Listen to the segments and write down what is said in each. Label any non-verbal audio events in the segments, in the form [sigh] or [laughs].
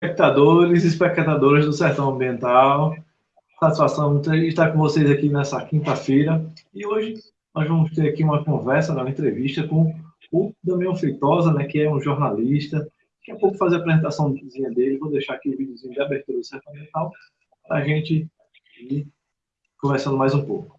espectadores e espectadoras do Sertão Ambiental. Satisfação de estar com vocês aqui nessa quinta-feira. E hoje nós vamos ter aqui uma conversa, uma entrevista com o Damião Feitosa, né, que é um jornalista. Daqui a pouco fazer a apresentação dele. Vou deixar aqui o videozinho de abertura do Sertão Ambiental para a gente ir conversando mais um pouco.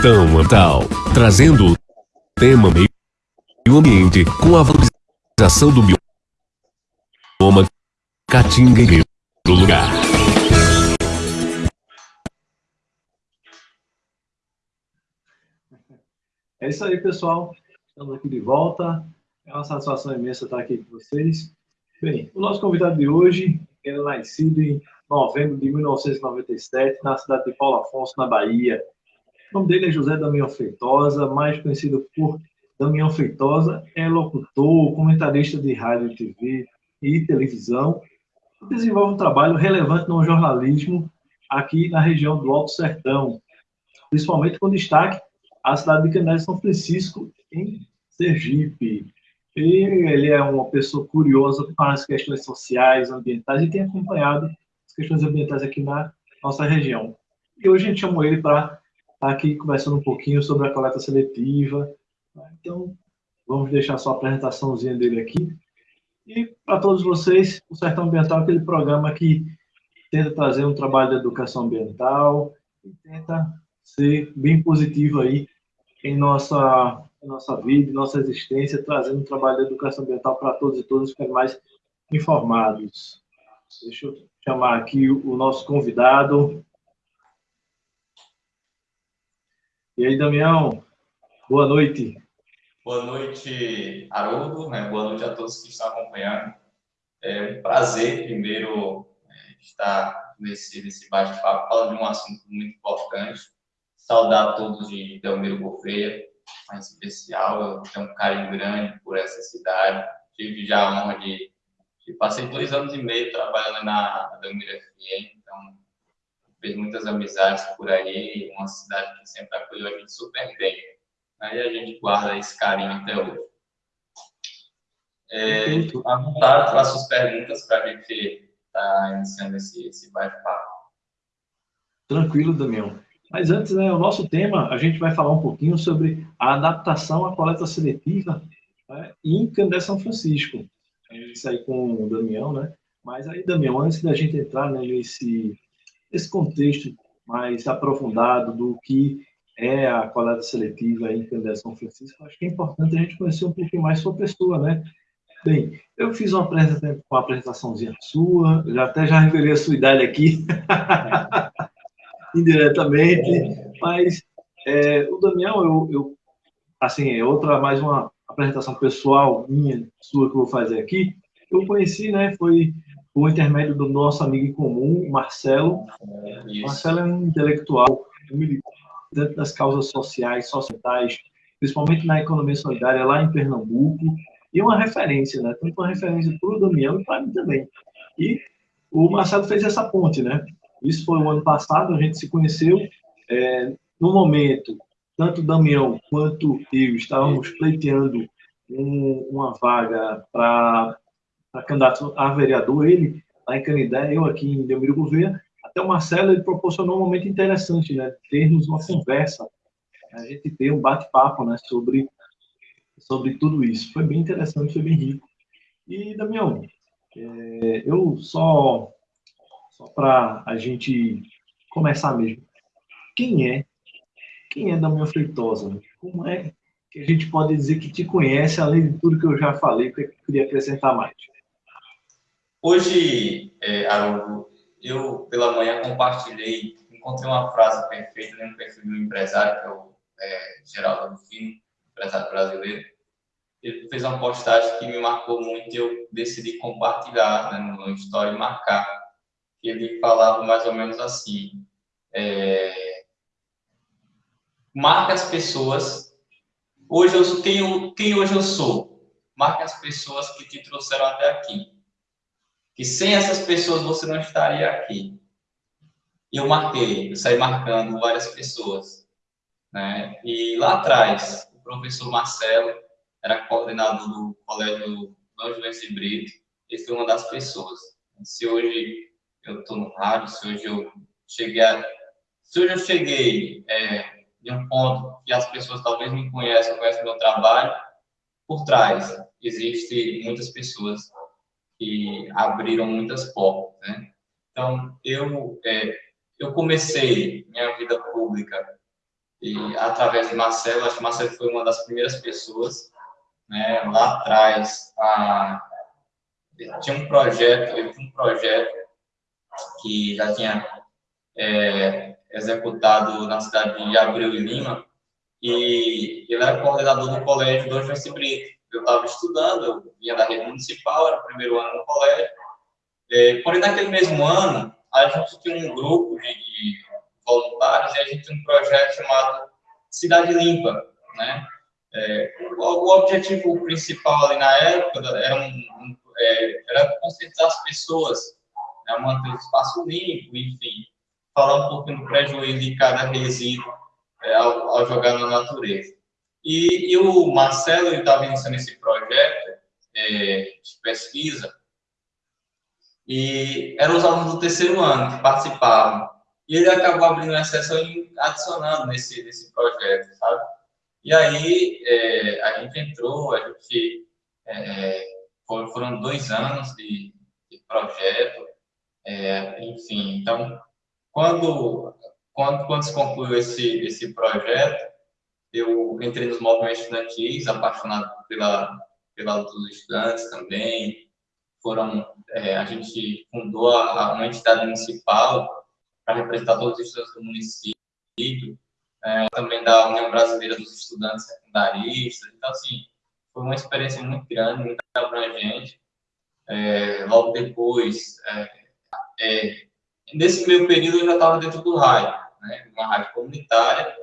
Sertão Ambiental, trazendo o tema meio ambiente com a valorização do bioma Caatinga do lugar. É isso aí, pessoal. Estamos aqui de volta. É uma satisfação imensa estar aqui com vocês. Bem, o nosso convidado de hoje é nascido em novembro de 1997, na cidade de Paulo Afonso, na Bahia. O nome dele é José Damião Feitosa, mais conhecido por Damião Feitosa. É locutor, comentarista de rádio, TV e televisão. Desenvolve um trabalho relevante no jornalismo aqui na região do Alto Sertão, principalmente com destaque à cidade de Canela São Francisco, em Sergipe. E ele é uma pessoa curiosa para as questões sociais, ambientais, e tem acompanhado as questões ambientais aqui na nossa região. E hoje a gente chamou ele para aqui conversando um pouquinho sobre a coleta seletiva. Então, vamos deixar só a apresentaçãozinha dele aqui. E para todos vocês, o Sertão Ambiental é aquele programa que tenta trazer um trabalho de educação ambiental e tenta ser bem positivo aí em nossa, em nossa vida, em nossa existência, trazendo um trabalho de educação ambiental para todos e todas ficarem mais informados. Deixa eu chamar aqui o nosso convidado. E aí, Damião, boa noite. Boa noite, Haroldo, né? boa noite a todos que estão acompanhando. É um prazer, primeiro, é, estar nesse, nesse bate-papo, falando de um assunto muito importante, Saudar a todos de Delmiro Gouveia, mais especial. Eu tenho um carinho grande por essa cidade. Tive já a honra de, de passei dois anos e meio trabalhando na, na Delmiro FM, fiz muitas amizades por aí. Uma cidade que sempre acolheu a gente super bem. Aí a gente guarda esse carinho até hoje. É, à vontade para suas perguntas para a gente estar tá iniciando esse, esse bate-papo. Tranquilo, Damião. Mas antes, né, o nosso tema, a gente vai falar um pouquinho sobre a adaptação à coleta seletiva né, em Candé São Francisco. Isso aí com o Damião, né? Mas aí, Damião, antes da gente entrar né, nesse, nesse contexto mais aprofundado do que é a coleta seletiva em Candé São Francisco, acho que é importante a gente conhecer um pouquinho mais sua pessoa, né? Bem, eu fiz uma apresentação, uma apresentaçãozinha sua, já até já revelei a sua idade aqui. [laughs] indiretamente, mas é, o Damião, eu, eu, assim, é outra, mais uma apresentação pessoal minha, sua, que eu vou fazer aqui, eu conheci, né, foi o intermédio do nosso amigo em comum, Marcelo. Isso. Marcelo é um intelectual, um militante das causas sociais, societais, principalmente na economia solidária lá em Pernambuco, e uma referência, né, tanto uma referência para o Damião e para mim também. E o Marcelo fez essa ponte, né, isso foi o ano passado, a gente se conheceu. É, no momento, tanto o Damião quanto eu estávamos pleiteando um, uma vaga para candidato a vereador, ele lá em Canidé, eu aqui em Delmiro Gouveia. Até o Marcelo ele proporcionou um momento interessante, né? Termos uma conversa, a gente ter um bate-papo, né? Sobre, sobre tudo isso. Foi bem interessante, foi bem rico. E, Damião, é, eu só só para a gente começar mesmo. Quem é? Quem é Damião Feitosa? Como é que a gente pode dizer que te conhece, além de tudo que eu já falei, que eu queria acrescentar mais? Hoje, é, eu pela manhã compartilhei, encontrei uma frase perfeita no perfil do empresário, que é o é, Geraldo Rufino, empresário brasileiro. Ele fez uma postagem que me marcou muito e eu decidi compartilhar né, no story e marcar ele falava mais ou menos assim: é, marque as pessoas. Hoje eu quem, quem hoje eu sou. Marque as pessoas que te trouxeram até aqui. Que sem essas pessoas você não estaria aqui. E eu marquei, eu saí marcando várias pessoas. Né? E lá atrás, o professor Marcelo era coordenador do colégio Dom Juvencio Brito, ele foi uma das pessoas. Se hoje eu estou no rádio, se hoje eu cheguei a, se hoje eu cheguei é, de um ponto que as pessoas talvez me conheçam, conhecem meu trabalho, por trás existe muitas pessoas que abriram muitas portas, né? Então, eu, é, eu comecei minha vida pública e, através de Marcelo, acho que Marcelo foi uma das primeiras pessoas, né, lá atrás, a, tinha um projeto, ele tinha um projeto que já tinha é, executado na cidade de Abreu e Lima, e ele era coordenador do colégio do João Brito. Eu estava estudando, eu vinha da rede municipal, era o primeiro ano no colégio, é, porém, naquele mesmo ano, a gente tinha um grupo de, de voluntários e a gente tinha um projeto chamado Cidade Limpa, né? É, o, o, objetivo principal ali na época era, um, um, é, era conscientizar as pessoas, né, manter o espaço limpo, enfim, falar um pouquinho do prejuízo de cada resíduo é, ao, ao, jogar na natureza. E, e o Marcelo estava iniciando esse projeto é, de pesquisa, e eram os alunos do terceiro ano que participavam. E ele acabou abrindo uma exceção e adicionando nesse, nesse projeto, sabe? E aí é, a gente entrou, a gente é, foram dois anos de, de projeto, é, enfim. Então, quando quando quando se concluiu esse esse projeto, eu entrei nos movimentos estudantis, apaixonado pela pela dos estudantes também. Foram é, a gente fundou a, uma entidade municipal para representar todos os estudantes do município, é, também da União Brasileira dos Estudantes Secundaristas. Então, assim, foi uma experiência muito grande, muito abrangente. É, logo depois, é, é nesse meu período, eu já estava dentro do rádio, né, uma rádio comunitária,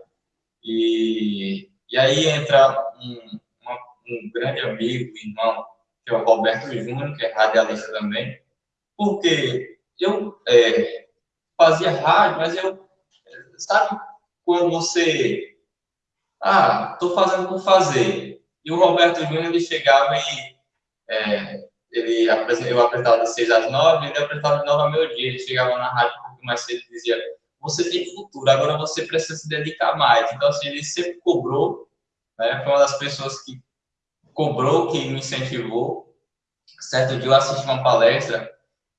e, e aí entra um, uma, um grande amigo, irmão, que é o Roberto Júnior, que é radialista também, porque eu é, fazia rádio, mas eu, sabe quando você, ah, estou fazendo por fazer, e o Roberto Júnior, ele chegava e é, ele, eu apresentava de 6 às 9, ele apresentava de 9 ao meio dia, ele chegava na rádio um pouco mais cedo e dizia, você tem futuro, agora você precisa se dedicar mais. Então, assim, ele sempre cobrou, né, foi uma das pessoas que cobrou, que me incentivou. Certo dia eu assisti uma palestra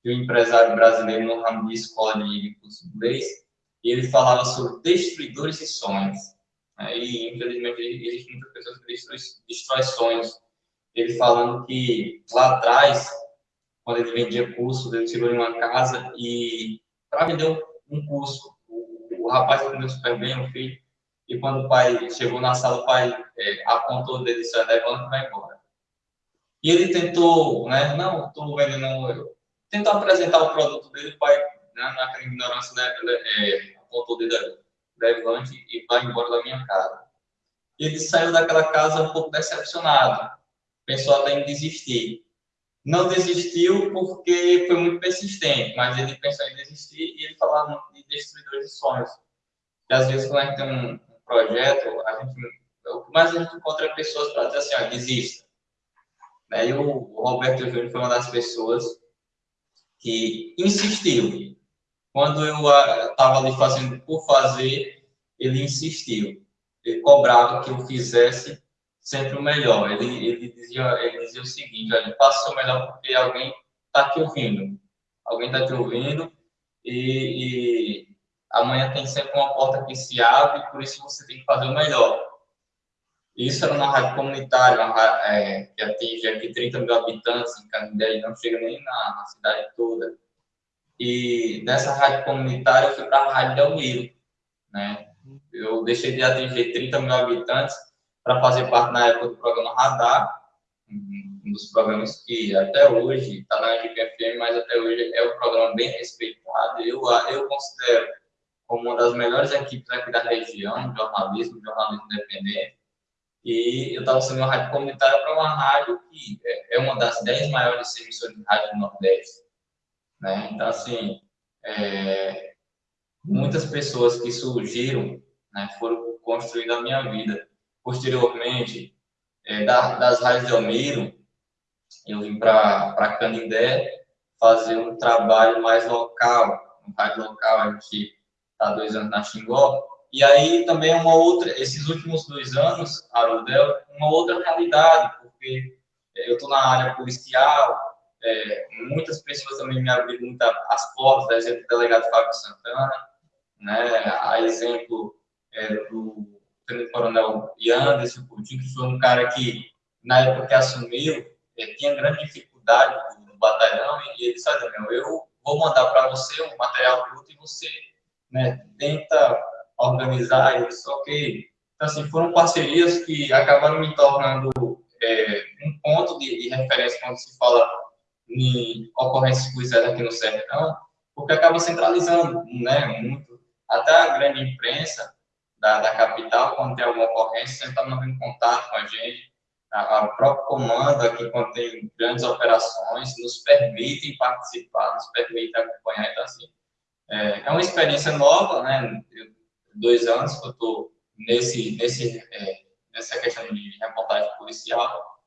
de um empresário brasileiro no ramo de escola de curso inglês, e ele falava sobre destruidores de sonhos. Né? E, infelizmente, existem muitas pessoas que destroem sonhos. Ele falando que lá atrás, quando ele vendia curso, ele chegou em uma casa e, para vender um curso, o, rapaz aprendeu super bem, o filho, e quando o pai chegou na sala, o pai é, apontou o dedo e disse, levanta e vai embora. E ele tentou, né, não, estou vendendo, tentou apresentar o produto dele, o pai, né, naquela ignorância, né, é, apontou o dedo, levante e vai embora da minha casa. E ele saiu daquela casa um pouco decepcionado, pensou até em desistir. Não desistiu porque foi muito persistente, mas ele pensou em desistir e ele falava de destruidores de sonhos. E às vezes, quando a gente tem um, projeto, a gente, o que mais a gente encontra é pessoas para dizer assim, ó, desista. Né? E o Roberto Júnior foi uma das pessoas que insistiu. Quando eu estava ali fazendo por fazer, ele insistiu. Ele cobrava que eu fizesse sempre o melhor. Ele, ele, dizia, ele dizia o seguinte, olha, faça o seu melhor porque alguém está te ouvindo. Alguém está te ouvindo e, e amanhã tem sempre uma porta que se abre, por isso você tem que fazer o melhor. Isso era uma rádio comunitária, uma rádio, é, que atinge aqui 30 mil habitantes em Canindé, não chega nem na, na, cidade toda. E nessa rádio comunitária eu fui para a Rádio Delmiro, né? Eu deixei de atingir 30 mil habitantes para fazer parte na época do programa Radar, um dos programas que até hoje está na FM, mas até hoje é um programa bem respeitado. Eu, eu considero como uma das melhores equipes aqui da região, jornalismo, jornalismo independente. E eu estava sendo uma rádio comunitária para uma rádio que é, é uma das dez maiores emissoras de rádio do Nordeste. Né? Então, assim, é, muitas pessoas que surgiram né, foram construindo a minha vida. Posteriormente, é, da, das raízes de Almiro, eu vim para Canindé fazer um trabalho mais local, um rádio local, a gente está dois anos na Xingó, e aí também uma outra, esses últimos dois anos, Arudel, uma outra realidade, porque eu estou na área policial, é, muitas pessoas também me abriram muito as portas, por exemplo, o delegado Fábio Santana, né, a exemplo é, do Coronel Yanderson Coutinho, que foi um cara que, na época que assumiu, é, tinha grande dificuldade no batalhão, e ele disse, olha, meu, eu vou mandar para você um material bruto e você né, tenta organizar, disse, ok. Então, assim, foram parcerias que acabaram me tornando é, um ponto de, de, referência quando se fala em ocorrências policiais aqui no sertão, porque acaba centralizando, né, muito. Até a grande imprensa da, da capital, quando tem alguma ocorrência, sempre está mantendo contato com a gente. A próprio comando aqui, tem grandes operações, nos permitem participar, nos permitem acompanhar. Então, assim, é, é uma experiência nova, né? Dois anos que eu estou nesse, nesse, é, nessa questão de reportagem policial.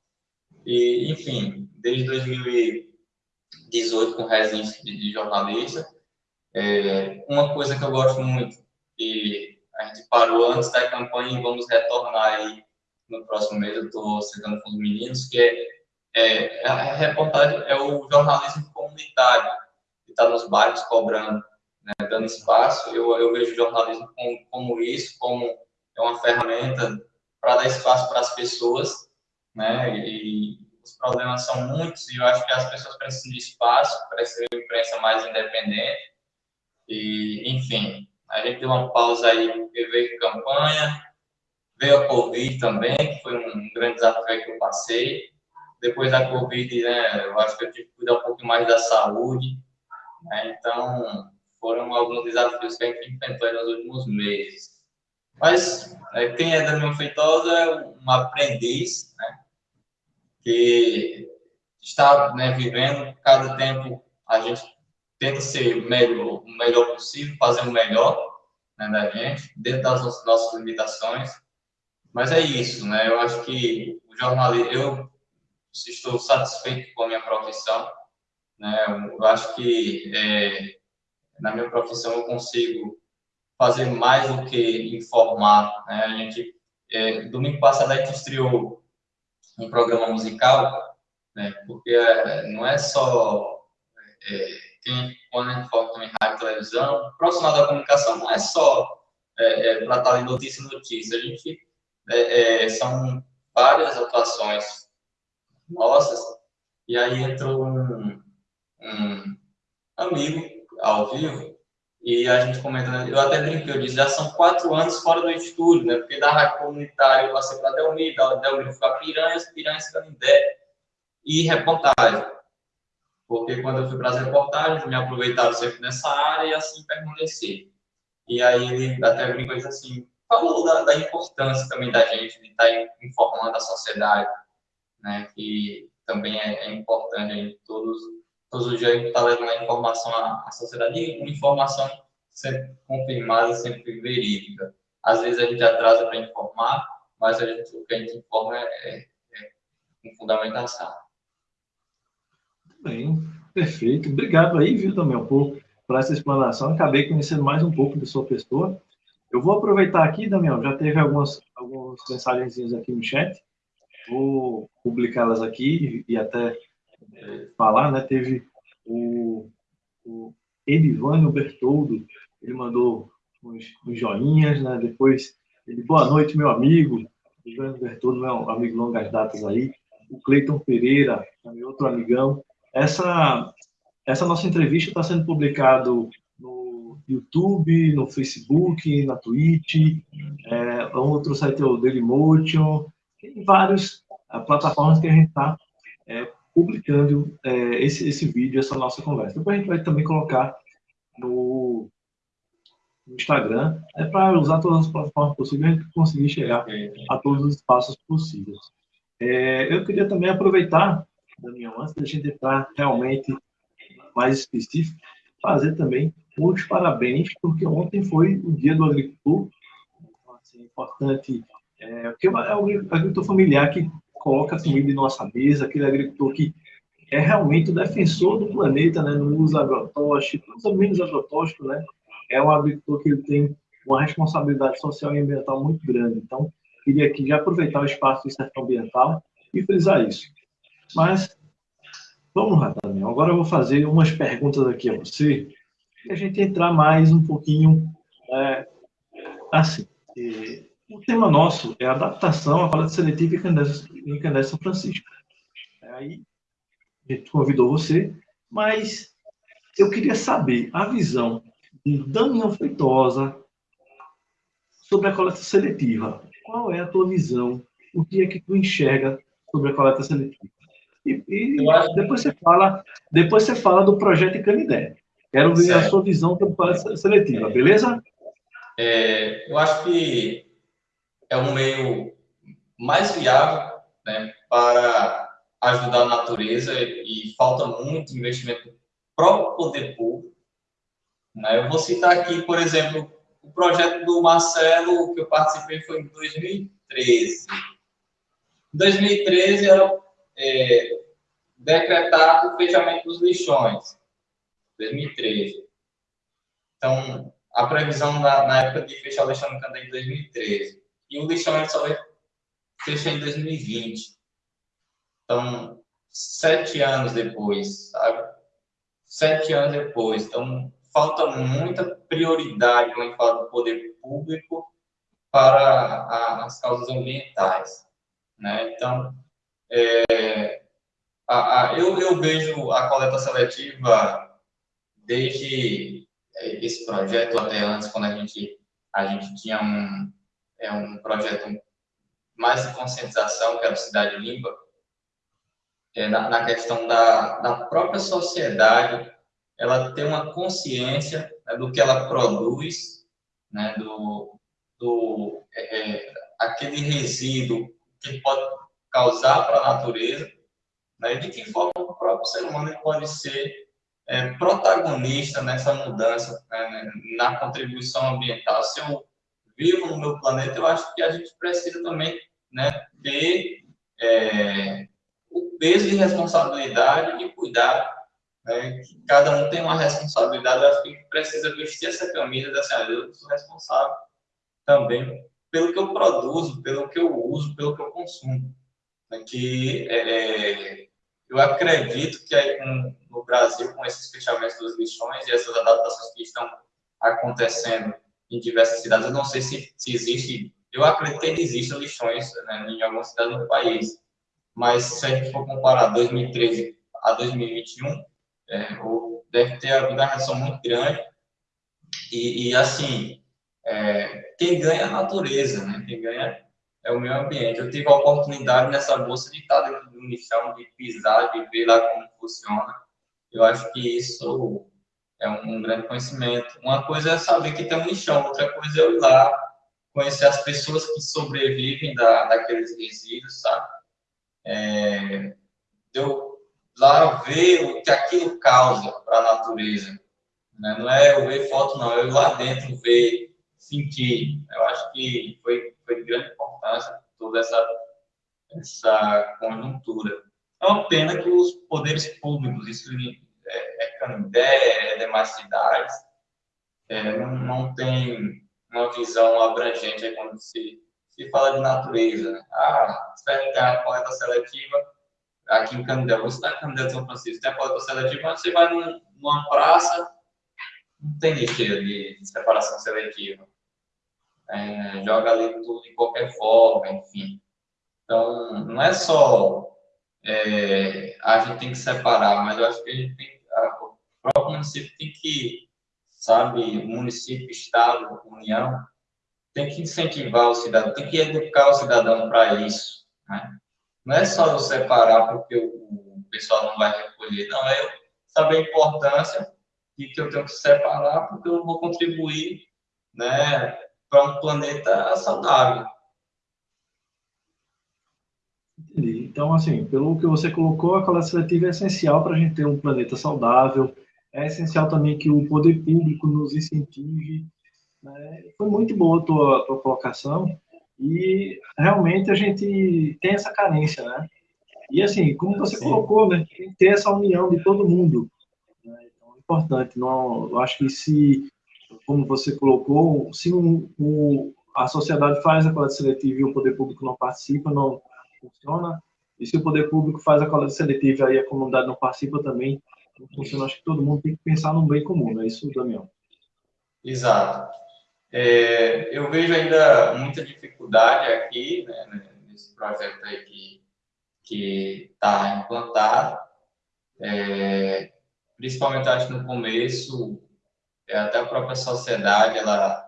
E, enfim, desde 2018 com residência de, de jornalista, é, uma coisa que eu gosto muito, e a gente parou antes da campanha e vamos retornar aí no próximo mês, eu estou sentando com os meninos, que é, é, a reportagem, é o jornalismo comunitário, que está nos bairros cobrando né, dando espaço. Eu, eu vejo o jornalismo como, como isso, como é uma ferramenta para dar espaço para as pessoas, né? E os problemas são muitos e eu acho que as pessoas precisam de espaço, precisam de uma imprensa mais independente. E, enfim, a gente deu uma pausa aí porque veio campanha, veio a Covid também, que foi um grande desafio que eu passei. Depois da Covid, né, eu acho que eu tive que cuidar um pouco mais da saúde. Né? Então, foram alguns desafios que a gente enfrentou nos últimos meses. Mas é, quem é Daniel Feitosa é um aprendiz, né, que está né, vivendo, cada tempo a gente tenta ser melhor, o melhor possível, fazer o melhor né, da gente, dentro das nossas limitações. Mas é isso, né? Eu acho que o jornalismo, eu estou satisfeito com a minha profissão, né? Eu acho que é, na minha profissão eu consigo fazer mais do que informar. Né? A gente, é, domingo passado a gente estreou um programa musical, né? porque é, não é só é, quem, quando a gente foca em rádio televisão, profissional da comunicação não é só é, é para estar em notícia e notícia, a gente é, é, são várias atuações nossas, e aí entrou um, um amigo ao vivo, e a gente comentando, eu até brinquei, eu disse, já são quatro anos fora do estúdio, né? Porque da rádio comunitária eu passei para Delmir, da Delmir fui para Piranhas, Piranhas Canindé e reportagem. Porque quando eu fui para as reportagens, me aproveitaram sempre nessa área e assim permaneci. E aí ele até brincou e disse assim, falou da, da, importância também da gente de estar tá informando a sociedade, né? Que também é, é importante em todos todos os dias a gente está levando a informação à, à sociedade, uma informação sempre confirmada, sempre verídica. Às vezes a gente atrasa para informar, mas a gente, o que a gente informa é, é, é fundamentação. Bem, perfeito. Obrigado aí, viu, também, por, por essa explanação. Acabei conhecendo mais um pouco de sua pessoa. Eu vou aproveitar aqui, Damião, já teve algumas, algumas mensagenzinhas aqui no chat. Vou publicá-las aqui e, até falar, né? Teve o, o Edivânio Bertoldo, ele mandou uns, uns joinhas, né? Depois, ele, boa noite, meu amigo. Edivânio Bertoldo, meu amigo longas datas aí. O Cleiton Pereira, também outro amigão. Essa, essa nossa entrevista está sendo publicado YouTube, no Facebook, na Twitch, é, outro site é o Dailymotion, tem várias é, plataformas que a gente está é, publicando é, esse, esse vídeo, essa nossa conversa. Depois a gente vai também colocar no, no Instagram, é para usar todas as plataformas possíveis e conseguir chegar a todos os espaços possíveis. É, eu queria também aproveitar, Daniel, antes da gente entrar realmente mais específico, fazer também muitos parabéns, porque ontem foi o dia do agricultor. Então, assim, importante, é, porque é o agricultor familiar que coloca a comida em nossa mesa, aquele agricultor que é realmente o defensor do planeta, né? não usa agrotóxico, usa menos agrotóxico, né? É um agricultor que ele tem uma responsabilidade social e ambiental muito grande. Então, queria aqui já aproveitar o espaço do sertão ambiental e frisar isso. Mas, vamos lá, Daniel. Agora eu vou fazer umas perguntas aqui a você, a gente entrar mais um pouquinho é, assim. o tema nosso é adaptação à coleta seletiva em Candé São Francisco. Aí, a gente convidou você, mas eu queria saber a visão de Daniel Feitosa sobre a coleta seletiva. Qual é a tua visão? O que é que tu enxerga sobre a coleta seletiva? E, e depois você fala, depois você fala do projeto Canidé. Quero ver certo. a sua visão sobre a seletiva, beleza? É, eu acho que é um meio mais viável né, para ajudar a natureza e falta muito investimento próprio poder público. Né? Eu vou citar aqui, por exemplo, o projeto do Marcelo, que eu participei, foi em 2013. Em 2013 era é, decretado o fechamento dos lixões. 2013. Então, a previsão na, na época de fechar o no Candé em 2013. E o lixão só fechar em 2020. Então, sete anos depois, sabe? Sete anos depois. Então, falta muita prioridade quando fala do poder público para a, as causas ambientais. Né? Então, é, a, a, eu, eu vejo a coleta seletiva desde esse projeto até antes, quando a gente, a gente tinha um, é, um projeto mais de conscientização, que era o Cidade Limpa, é, na, na, questão da, da própria sociedade, ela ter uma consciência né, do que ela produz, né, do, do é, é aquele resíduo que pode causar para a natureza, né, de que forma o próprio ser humano pode ser é, protagonista nessa mudança, né, na contribuição ambiental. Se eu vivo no meu planeta, eu acho que a gente precisa também né, ter é, o peso de responsabilidade e cuidar. Né, que cada um tem uma responsabilidade, eu acho que precisa vestir essa camisa dessa assim, eu sou responsável também pelo que eu produzo, pelo que eu uso, pelo que eu consumo. Né, que é, eu acredito que no Brasil, com esses fechamentos dos lixões e essas adaptações que estão acontecendo em diversas cidades, eu não sei se, se existe, eu acredito que existem lixões né, em algumas cidades do país, mas se a gente for comparar 2013 a 2021, é, deve ter havido uma redução muito grande. E, e assim, é, quem ganha é a natureza, né? quem ganha é o meio ambiente. Eu tive a oportunidade nessa bolsa de estar dentro do lixão, de pisar, de ver lá como funciona. Eu acho que isso é um, grande conhecimento. Uma coisa é saber que tem um lixão, outra coisa é eu ir lá, conhecer as pessoas que sobrevivem da, daqueles resíduos, sabe? é, eu lá ver o que aquilo causa para a natureza. Né? Não é eu ver foto, não, eu lá dentro ver, sentir. Eu acho que foi, foi de grande importância toda essa, essa conjuntura. É uma pena que os poderes públicos, isso é, é Canindé, é demais cidades, é, não, não tem uma visão abrangente quando se se fala de natureza. Ah, você vai ter a coleta seletiva aqui em Canindé. Você está em Canindé de São Francisco, tem a coleta seletiva, você vai num, numa praça, não tem lixeira de separação seletiva. É, joga ali tudo de qualquer forma, enfim. Então, não é só é, a gente tem que separar, mas eu acho que a gente tem, a, o próprio município tem que, sabe, município, estado, união, tem que incentivar o cidadão, tem que educar o cidadão para isso. Né? Não é só eu separar porque o, pessoal não vai recolher, não, é eu saber a importância de que eu tenho que separar porque eu vou contribuir né, para um planeta saudável. Entendi. Então, assim, pelo que você colocou, a coleta seletiva é essencial para a gente ter um planeta saudável, é essencial também que o poder público nos incentive. Né? Foi muito boa a tua, tua colocação e realmente a gente tem essa carência, né? E assim, como você Sim. colocou, né, tem que ter essa união de todo mundo. Né? Então, é importante. Não, eu acho que se, como você colocou, se a sociedade faz a coleta seletiva e o poder público não participa, não funciona. E se o poder público faz a coleta seletiva e a comunidade não participa também, não funciona. Acho que todo mundo tem que pensar no bem comum, não é isso, Damião? Exato. É, eu vejo ainda muita dificuldade aqui, né, nesse projeto aí que está implantado. É, principalmente, acho no começo, até a própria sociedade, ela...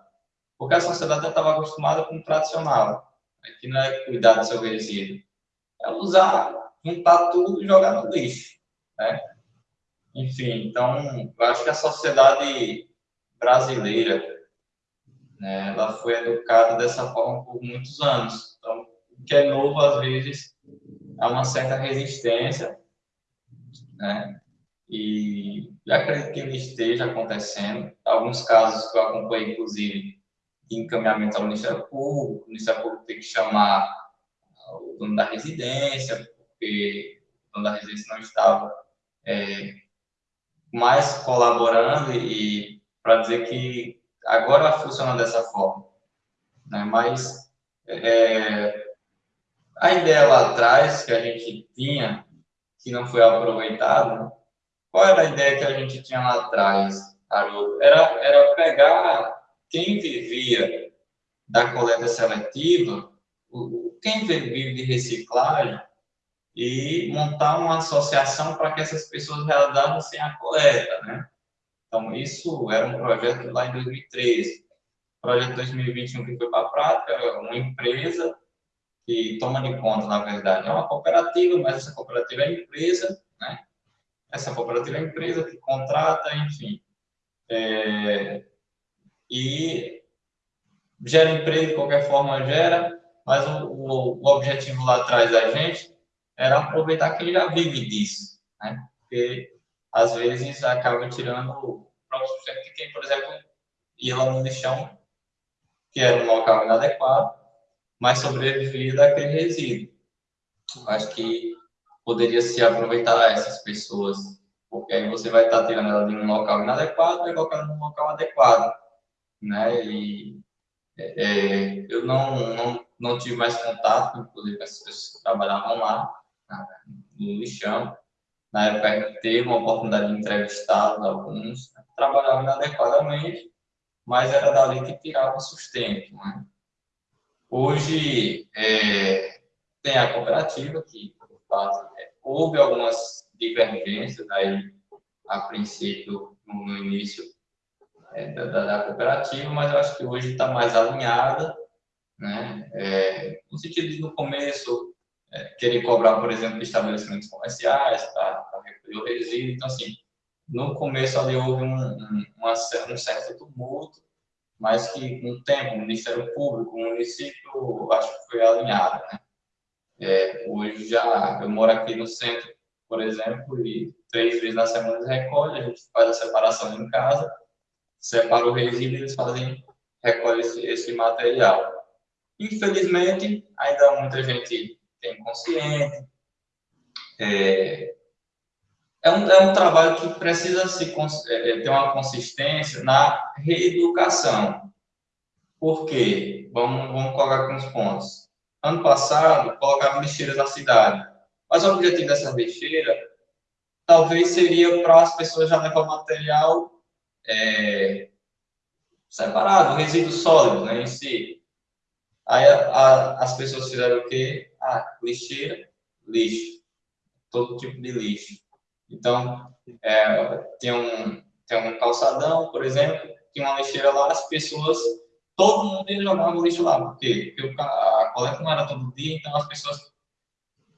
Porque a sociedade estava acostumada com o tradicional, que não é cuidar do seu resíduo. É usar, juntar tudo e jogar no lixo, né? Enfim, então, eu acho que a sociedade brasileira, né, ela foi educada dessa forma por muitos anos. Então, o que é novo, às vezes, há uma certa resistência, né? E acredito que ele esteja acontecendo. Alguns casos que eu acompanhei, inclusive, de encaminhamento ao Ministério Público, o Ministério Público tem que chamar o dono da residência, porque o dono da residência não estava é, mais colaborando e para dizer que agora funciona dessa forma. Né? Mas é, a ideia lá atrás que a gente tinha, que não foi aproveitado, qual era a ideia que a gente tinha lá atrás, Haroldo? Era, era pegar quem vivia da coleta seletiva, quem vive de reciclagem, e montar uma associação para que essas pessoas realizassem a coleta, né? Então, isso era um projeto lá em 2013. Projeto 2021 que foi para a prática, uma empresa que toma de conta, na verdade, é uma cooperativa, mas essa cooperativa é empresa, né? Essa cooperativa é empresa que contrata, enfim. É, e gera emprego de qualquer forma, gera, mas o, o, o, objetivo lá atrás da gente era aproveitar quem já vive disso, né? Porque às vezes acaba tirando o próprio de quem, por exemplo, ia lá no lixão, que era um local inadequado, mas sobreviver daquele resíduo. Acho que poderia se aproveitar essas pessoas, porque aí você vai estar tirando ela de um local inadequado e colocando num local adequado, né? E é, é, eu não, não, não tive mais contato, inclusive, com essas pessoas que trabalhavam lá, no lixão. Na época, teve uma oportunidade de entrevistar alguns, né? trabalhavam inadequadamente, mas era dali que tirava sustento, né? Hoje, é, tem a cooperativa, que é, houve algumas divergências aí, a princípio, no, início é, da, da, cooperativa, mas eu acho que hoje está mais alinhada, né? É, no sentido de, no começo, é, querer cobrar, por exemplo, estabelecimentos comerciais para recolher o resíduo. Então, assim, no começo ali houve um, um, um certo tumulto, mas que com o tempo, o Ministério Público, o município, acho que foi alinhado, né? É, hoje já, eu moro aqui no centro, por exemplo, e três vezes na semana recolhe, a gente faz a separação em casa, separa o resíduo e eles fazem, recolhe esse, esse material. Infelizmente, ainda muita gente tem consciente, é, é um, é um trabalho que precisa se, é, é, ter uma consistência na reeducação. Por quê? Vamos, vamos colocar aqui uns pontos. Ano passado, colocava lixeiras na cidade. Mas o objetivo dessa lixeira talvez seria para as pessoas já levar material é, separado, resíduo sólido né, em si. Aí a, a, as pessoas fizeram o quê? Ah, lixeira, lixo. Todo tipo de lixo. Então, é, tem, um, tem um calçadão, por exemplo, tem uma lixeira lá, as pessoas, todo mundo ia jogar o lixo lá. Por quê? Porque a coleta não era todo dia, então as pessoas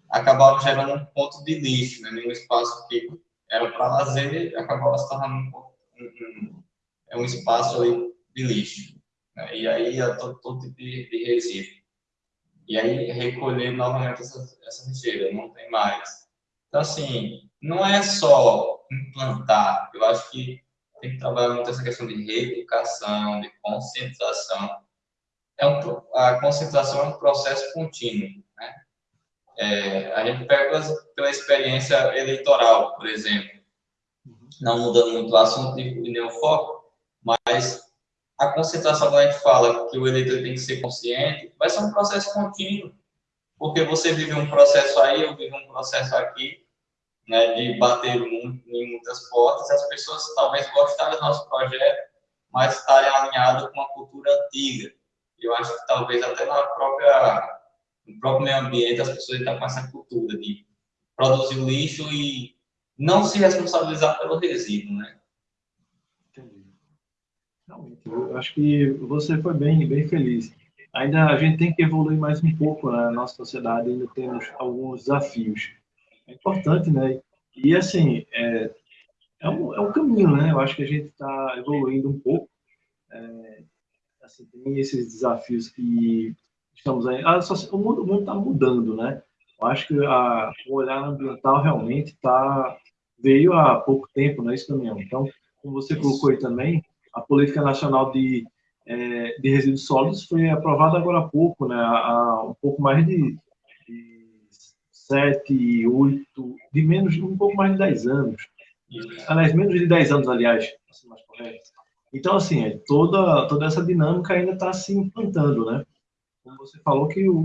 acabavam gerando um ponto de lixo, né? Nenhum espaço que era para lazer, acabava se tornando um, um, um, é espaço ali de lixo. Né? E aí ia todo, todo tipo de, de resíduo. E aí recolher novamente essa, essa lixeira, não tem mais. Então, assim, não é só implantar. Eu acho que tem que trabalhar muito essa questão de reeducação, de conscientização. É um, a conscientização é um processo contínuo. Né? É, a gente pega pela, pela experiência eleitoral, por exemplo, não mudando muito o assunto e nem o foco, mas a concentração, quando a gente fala que o eleitor tem que ser consciente, vai ser um processo contínuo, porque você vive um processo aí, eu vivo um processo aqui, né, de bater em muitas portas, as pessoas talvez gostarem do nosso projeto, mas estarem alinhadas com a cultura antiga. Eu acho que talvez até na própria, no próprio meio ambiente as pessoas estão com essa cultura de produzir lixo e não se responsabilizar pelo resíduo, né? Entendi. Realmente, eu acho que você foi bem, bem feliz. Ainda a gente tem que evoluir mais um pouco na nossa sociedade, ainda temos alguns desafios. É importante, né? E assim, é, é, um, é um caminho, né? Eu acho que a gente está evoluindo um pouco. É, assim, tem esses desafios que estamos aí. Ah, só, o mundo está mudando, né? Eu acho que a, o olhar ambiental realmente está veio há pouco tempo, não é isso, Damião? Então, como você colocou aí também, a Política Nacional de, é, de Resíduos Sólidos foi aprovada agora há pouco, né? há um pouco mais de, de sete, oito, de menos, um pouco mais de dez anos. Aliás, menos de dez anos, aliás, assim mais correto. Então, assim, é, toda, toda essa dinâmica ainda está se implantando, né? Como você falou que o,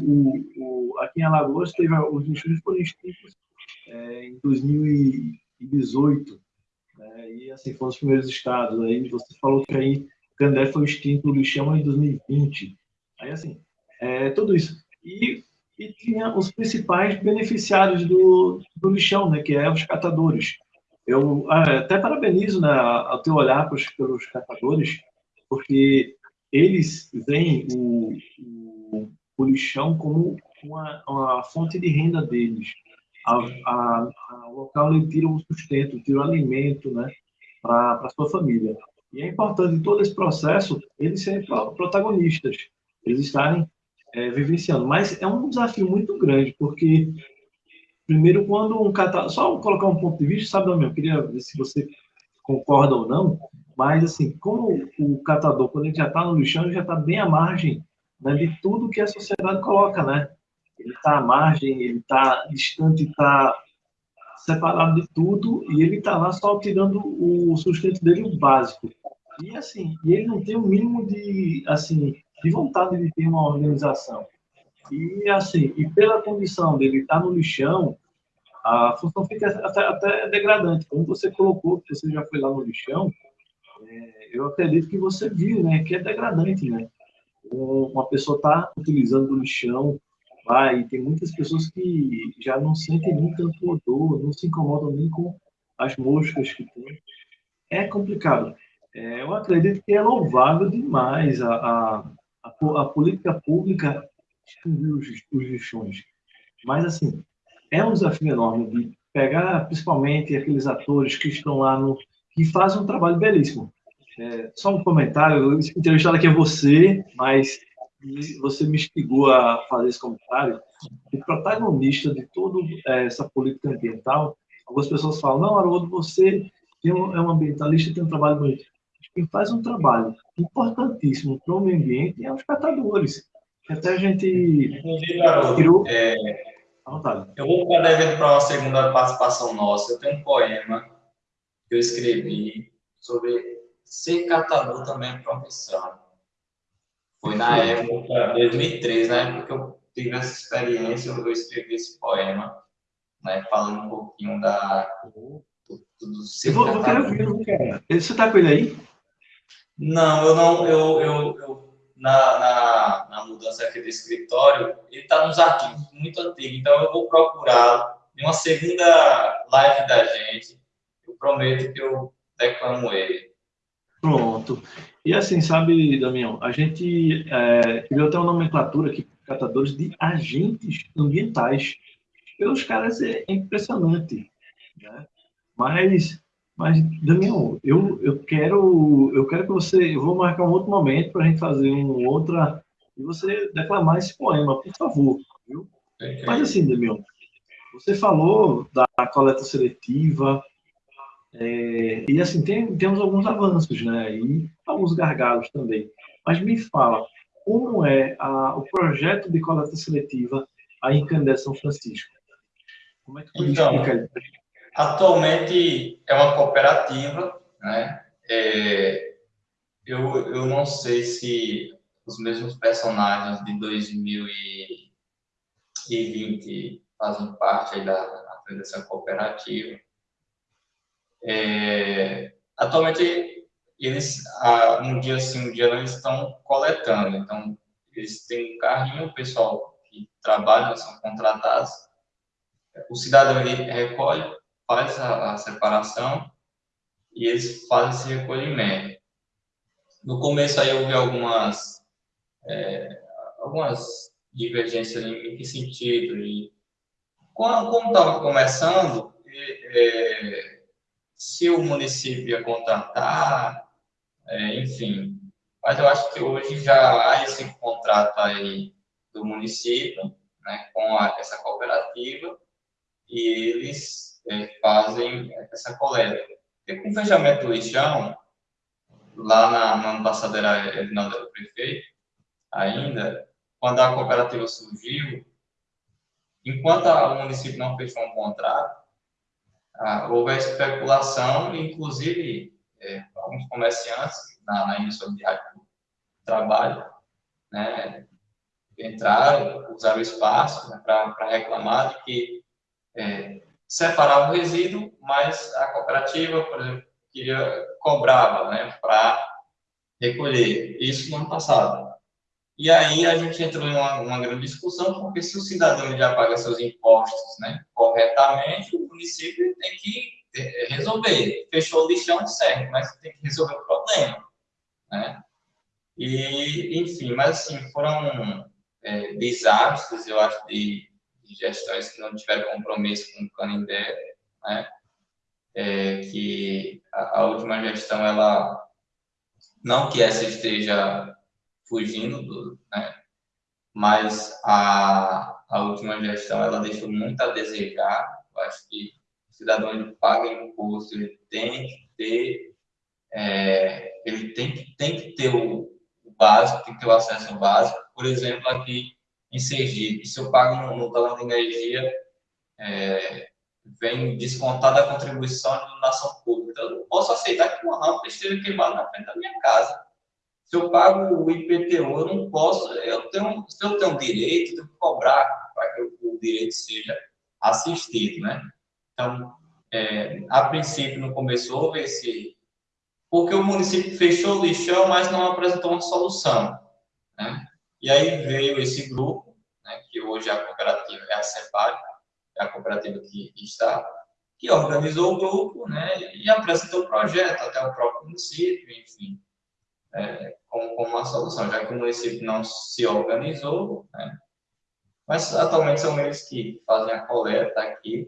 o, aqui em Alagoas teve os foram extintos é, em 2000 2018, né, e assim, foram os primeiros estados. Aí você falou que aí Candé foi extinto o lixão em 2020. Aí, assim, é, tudo isso. E, e tinha os principais beneficiários do, do lixão, né, que é os catadores. Eu ah, até parabenizo né, ao teu olhar pelos, pelos catadores, porque eles veem o, o, o lixão como uma, uma fonte de renda deles a, a, a, local ele tira o sustento, tira o alimento, né, para a sua família. E é importante em todo esse processo eles serem protagonistas, eles estarem é, vivenciando. Mas é um desafio muito grande, porque, primeiro, quando um catador. Só colocar um ponto de vista, sabe, meu? Eu queria ver se você concorda ou não, mas, assim, como o catador, quando ele já está no lixão, ele já está bem à margem né, de tudo que a sociedade coloca, né? ele está à margem, ele está distante, está separado de tudo e ele está lá só tirando o sustento dele o básico. E assim, ele não tem o mínimo de assim de vontade de ter uma organização. E assim, e pela condição dele estar no lixão, a função fica até, até degradante. Como você colocou, que você já foi lá no lixão, é, eu acredito que você viu, né, que é degradante, né? Uma pessoa está utilizando o lixão, vai, tem muitas pessoas que já não sentem nem tanto odor, não se incomodam nem com as moscas que tem. É complicado. É, eu acredito que é louvável demais a, a, a, a política pública os, os lixões. Mas, assim, é um desafio enorme de pegar, principalmente, aqueles atores que estão lá no... que fazem um trabalho belíssimo. É, só um comentário, entrevistado aqui é você, mas você me instigou a fazer esse comentário, o protagonista de toda é, essa política ambiental, algumas pessoas falam, não, Haroldo, você é um ambientalista, tem um trabalho bonito. Quem faz um trabalho importantíssimo para o meio ambiente é os catadores. Até a gente Haroldo, é, eu vou ficar devendo para uma segunda participação nossa. Eu tenho um poema que eu escrevi sobre ser catador também é profissão. Foi na época, 2003, na época que eu tive essa experiência, eu escrevi esse poema, né, falando um pouquinho da, do, do eu vou, eu quero ver, quero. Você está com ele aí? Não, eu não, eu, eu, eu na, na, na, mudança aqui do escritório, ele está nos arquivos muito antigos, então eu vou procurar em uma segunda live da gente, eu prometo que eu declamo ele. Pronto. E assim, sabe, Damião, a gente é, criou até uma nomenclatura aqui para catadores de agentes ambientais. Pelos caras é impressionante. Né? Mas, mas, Damião, eu, eu, quero, eu quero que você. Eu vou marcar um outro momento para a gente fazer um outra. E você declamar esse poema, por favor. Viu? Mas assim, Damião, você falou da coleta seletiva, É, e assim, tem, temos alguns avanços, né? E alguns gargalos também. Mas me fala, como é a, o projeto de coleta seletiva aí em Candé São Francisco? Como é que então, explica Atualmente é uma cooperativa, né? É, eu, eu não sei se os mesmos personagens de 2020 fazem parte da, dessa cooperativa. É, atualmente, eles, um dia sim, um dia não, eles estão coletando. Então, eles têm um carrinho, o pessoal que trabalha, são contratados. O cidadão ele recolhe, faz a, a separação e eles fazem esse recolhimento. No começo aí houve algumas, é, algumas divergências em que sentido? E, como estava começando, é, se o município ia contratar, é, enfim. Mas eu acho que hoje já há esse contrato aí do município, né, com a, essa cooperativa, e eles é, fazem essa coleta. E com o fechamento do lixão, lá na, no ano era Edinaldo prefeito, ainda, quando a cooperativa surgiu, enquanto o município não fechou um contrato, ah, houve a especulação, inclusive é, alguns comerciantes na, na imobiliária do trabalho, né, entraram, usaram o espaço né, para reclamar de que é, separava o resíduo, mas a cooperativa, por exemplo, queria, cobrava né, para recolher. Isso no ano passado. E aí a gente entrou em uma, grande discussão, porque se o cidadão já paga seus impostos né, corretamente, o município tem que eh, resolver. Fechou o lixão, certo, mas tem que resolver o problema. Né? E, enfim, mas assim, foram é, desastres, eu acho, de, de, gestões que não tiveram compromisso com o Canindé, né? É, que a, a última gestão, ela, não que essa esteja fugindo do, né? Mas a, a última gestão ela deixou muito a desejar. Eu acho que o cidadão que paga imposto ele tem que ter é, ele tem que tem que ter o, básico, tem que ter o acesso básico. Por exemplo, aqui em Sergipe, se eu pago no, no talão de energia é, vem descontada a contribuição de iluminação pública. Então, eu não posso aceitar que uma rampa esteja queimada na frente da minha casa. Se eu pago o IPTU, eu não posso, eu tenho, se eu tenho direito, eu tenho que cobrar para que o direito seja assistido, né? Então, é, a princípio, no começo, houve esse... Porque o município fechou o lixão, mas não apresentou uma solução, né? E aí veio esse grupo, né, que hoje a cooperativa é a CEPAR, é a cooperativa que está, que organizou o grupo, né, e apresentou o projeto até o próprio município, enfim é, como, como uma solução, já que o município não se organizou, né? mas atualmente são eles que fazem a coleta aqui,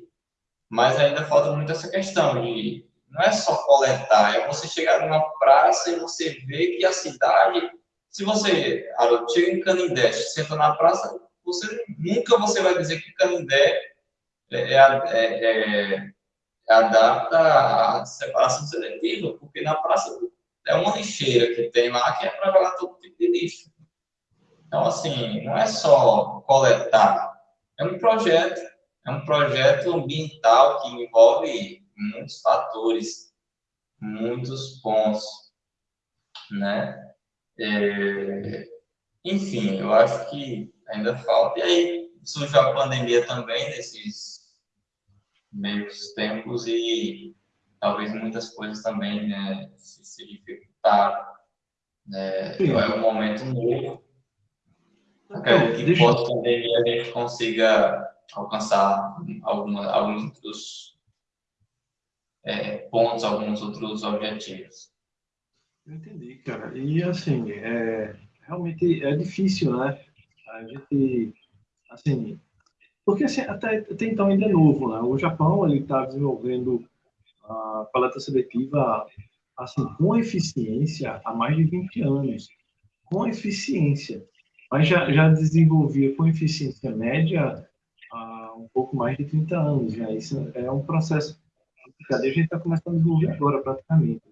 mas ainda falta muito essa questão de não é só coletar, é você chegar numa praça e você ver que a cidade, se você, Haroldo, chega em Canindé, senta na praça, você nunca você vai dizer que Canindé é, é, é, é a data à separação seletiva, porque na praça é uma lixeira que tem lá que é para jogar todo tipo de lixo. Então, assim, não é só coletar, é um projeto, é um projeto ambiental que envolve muitos fatores, muitos pontos, né? É, enfim, eu acho que ainda falta. E aí surgiu a pandemia também nesses meios tempos e talvez muitas coisas também né, se, se dificultaram. Né? É um momento novo. Acredito que deixa... pós-pandemia a gente consiga alcançar alguma, alguns outros é, pontos, alguns outros objetivos. Eu entendi, cara. E assim, é, realmente é difícil, né? A gente, assim, porque assim, até, até então ainda é novo, né? O Japão ele está desenvolvendo a coleta seletiva assim, com eficiência há mais de 20 anos. Com eficiência. Mas já, já desenvolvia com eficiência média há um pouco mais de 30 anos. Já. Isso é um processo a gente está começando a desenvolver agora, praticamente.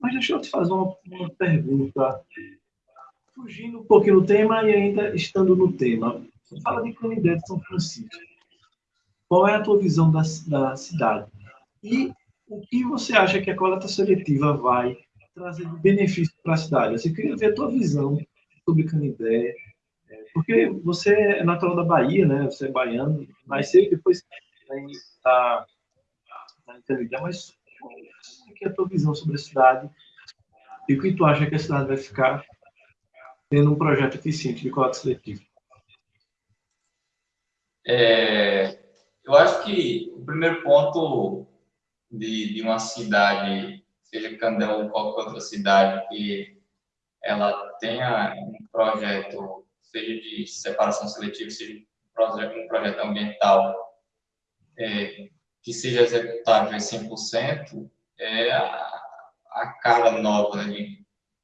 Mas deixa eu te fazer uma, uma pergunta, fugindo um pouquinho do tema e ainda estando no tema. Você fala de Canidé de São Francisco. Qual é a tua visão da, da cidade? E o que você acha que a coleta seletiva vai trazer de benefício para a cidade? Eu queria ver a tua visão sobre Canidé, é, porque você é natural da Bahia, né? Você é baiano, nasceu e depois está na Canidé, mas como é, a tua visão sobre a cidade e o que tu acha que a cidade vai ficar tendo um projeto eficiente de coleta seletiva? É, eu acho que o primeiro ponto de, de uma cidade, seja Candel ou qualquer outra cidade, que ela tenha um projeto, seja de separação seletiva, seja um projeto ambiental, é, que seja executável em 100%, é a, a cara nova. Né?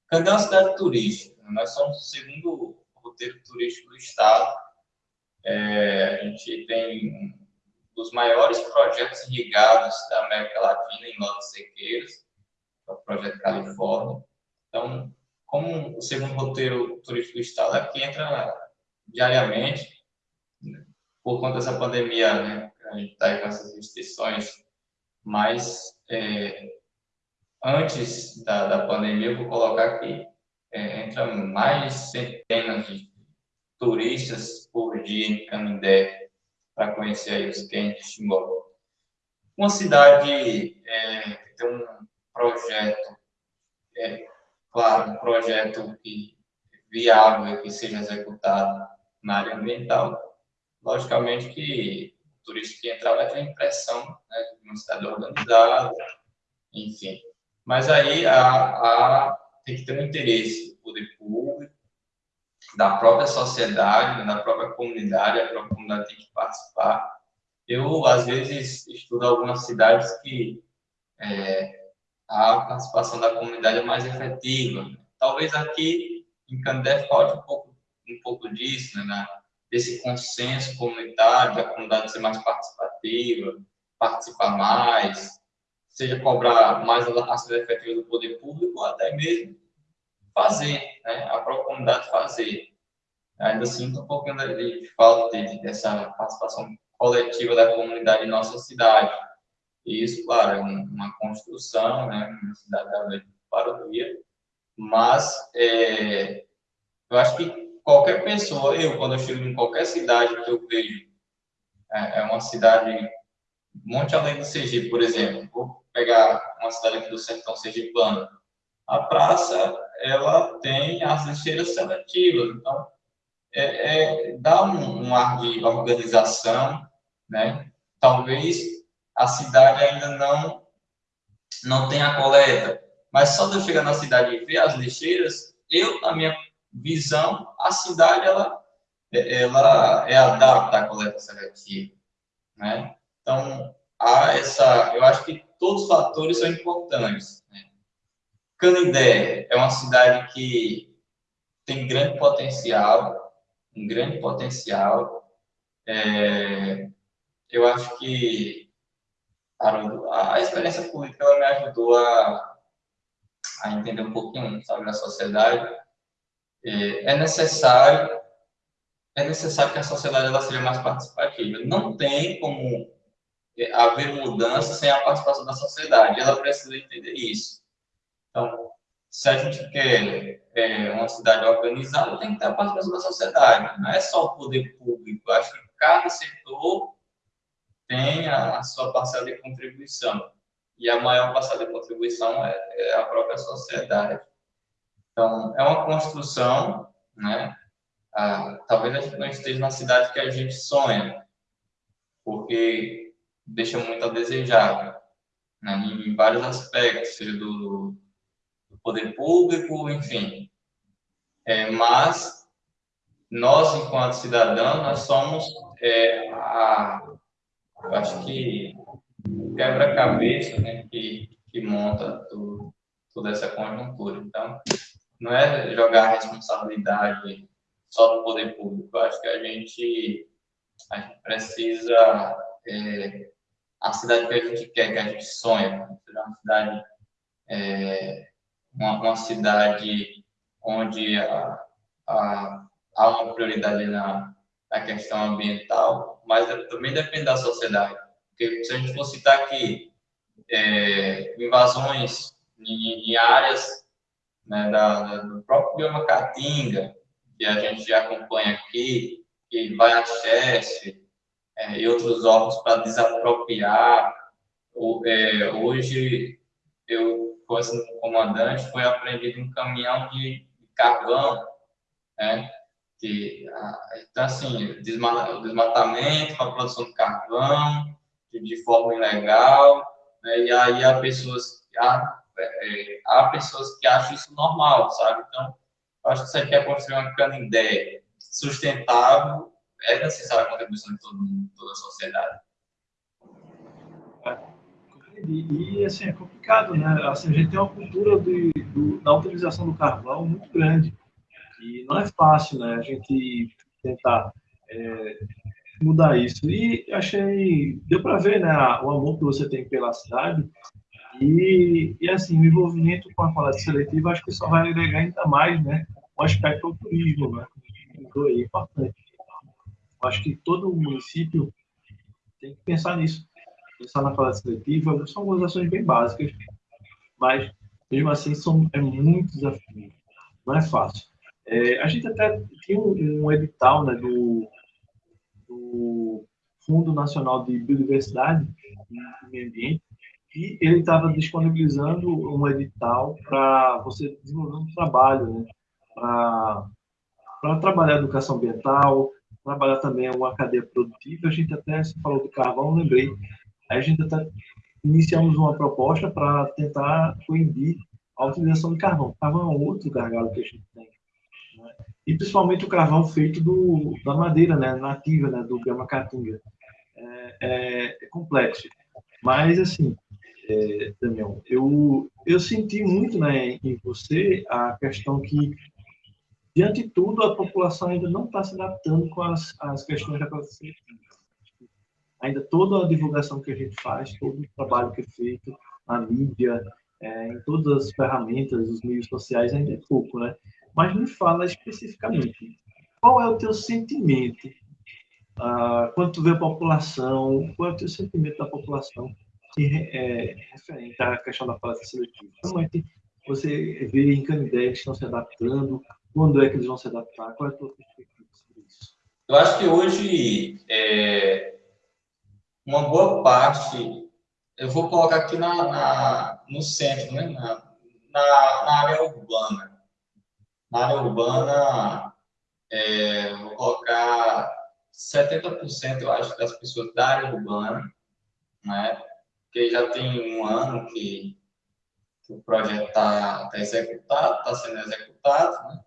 Candel é uma cidade turística, nós somos o segundo roteiro turístico do Estado, é, a gente tem um dos maiores projetos irrigados da América Latina em Nova Sequeiros, é o Projeto Califórnia. Então, como o segundo roteiro turístico do Estado aqui entra diariamente, né, por conta dessa pandemia, né, a gente está com essas restrições, mas é, antes da, da pandemia, eu vou colocar aqui, é, entra mais centenas de turistas por dia em Canindé para conhecer aí os quentes de Timbó. Uma cidade é, que tem um projeto, é, claro, um projeto que viável que seja executado na área ambiental. Logicamente que turista que entrar vai ter a impressão né, de uma cidade organizada, enfim. Mas aí a, a, tem que ter um interesse do poder público, da própria sociedade, da própria comunidade, a própria comunidade tem que participar. Eu, às vezes, estudo algumas cidades que é, a participação da comunidade é mais efetiva. Talvez aqui em Candé falte um pouco, um pouco disso, né, desse consenso comunitário, da comunidade ser mais participativa, participar mais, seja cobrar mais a ação efetiva do poder público, ou até mesmo fazer, né? a própria comunidade fazer. Ainda sinto um pouquinho de, falta de, dessa participação coletiva da comunidade em nossa cidade. E isso, claro, é uma construção, né? uma cidade da para o dia, mas é, eu acho que qualquer pessoa, eu, quando eu chego em qualquer cidade que eu vejo, é, é uma cidade, Monte Além do Sergipe, por exemplo, vou pegar uma cidade aqui do sertão sergipano, a praça ela tem as lixeiras seletivas, então é, é, dá um, um, ar de organização, né? Talvez a cidade ainda não não tenha coleta, mas só de eu chegar na cidade e ver as lixeiras, eu, na minha visão, a cidade ela ela é adapta à coleta seletiva, né? Então há essa, eu acho que todos os fatores são importantes. Né? Canindé é uma cidade que tem grande potencial, um grande potencial. É, eu acho que a, a, experiência política me ajudou a, a entender um pouquinho sobre a sociedade. É, é necessário é necessário que a sociedade ela seja mais participativa. Não tem como é, haver mudança sem a participação da sociedade. Ela precisa entender isso. Então, se a gente quer é, uma cidade organizada, tem que ter a participação da sociedade. Não é só o poder público. Acho que cada setor tem a, sua parcela de contribuição. E a maior parcela de contribuição é, é a própria sociedade. Então, é uma construção, né? Ah, talvez a gente não esteja na cidade que a gente sonha, porque deixa muito a desejar, né? em vários aspectos, seja do, poder público, enfim. É, mas nós, enquanto cidadãos, nós somos é, a, eu acho que quebra-cabeça né, que, que monta tudo, toda essa conjuntura. Então, não é jogar a responsabilidade só do poder público. Eu acho que a gente, a gente precisa é, a cidade que a gente quer, que a gente sonha, uma cidade, é, uma, uma, cidade onde a, a, há uma prioridade na, na questão ambiental, mas também depende da sociedade. Porque se a gente for citar aqui é, invasões em, em áreas né, da, do próprio bioma Caatinga, que a gente já acompanha aqui, que vai a Cheste é, e outros órgãos para desapropriar. O, é, hoje, eu, como comandante, foi apreendido um caminhão de, de carvão, né? Que, então, assim, o desmatamento para a produção de carvão, de, de forma ilegal, né? e aí há pessoas, há, é, há pessoas que acham isso normal, sabe? Então, acho que você quer construir uma canindé sustentável, é necessária a contribuição de todo mundo, toda a sociedade. E, e, assim, é complicado, né? Assim, a gente tem uma cultura de, do, da utilização do carvão muito grande. E não é fácil, né? A gente tentar é, mudar isso. E achei, deu para ver, né? O amor que você tem pela cidade. E, e assim, o envolvimento com a coleta seletiva, acho que só vai agregar ainda mais, né? O aspecto do turismo, né? Então, é importante. Acho que todo município tem que pensar nisso. Pensar na coleta seletiva. São algumas ações bem básicas, mas mesmo assim são, é muito desafio. Não é fácil. É, a gente até tinha um, um edital né, do, do, Fundo Nacional de Biodiversidade e Meio Ambiente, e ele estava disponibilizando um edital para você desenvolver um trabalho, né, para trabalhar educação ambiental, trabalhar também uma cadeia produtiva. A gente até se falou do carvão, lembrei. Aí a gente até iniciamos uma proposta para tentar coibir a utilização de carvão. Carvão é outro gargalo que a gente tem. Né? E principalmente o carvão feito do, da madeira né? nativa né? do Gama Caatinga. É, é, é, complexo. Mas, assim, é, eu, eu senti muito né, em você a questão que Diante de tudo, a população ainda não está se adaptando com as, as questões da classe. Ainda toda a divulgação que a gente faz, todo o trabalho que é feito na mídia, é, em todas as ferramentas, os meios sociais, ainda é pouco, né? Mas me fala especificamente, qual é o teu sentimento ah, quando tu vê a população, qual é o teu sentimento da população é, referente à questão da classe seletiva? Como é que você vê em Canidé que estão se adaptando? Quando é que eles vão se adaptar? Qual é a tua perspectiva sobre isso? Eu acho que hoje, é, uma boa parte, eu vou colocar aqui na, na no centro, né? na, na, na, área urbana. Na área urbana, é, vou colocar 70%, eu acho, das pessoas da área urbana, né? Porque já tem um ano que, que o projeto está tá executado, está sendo executado, né?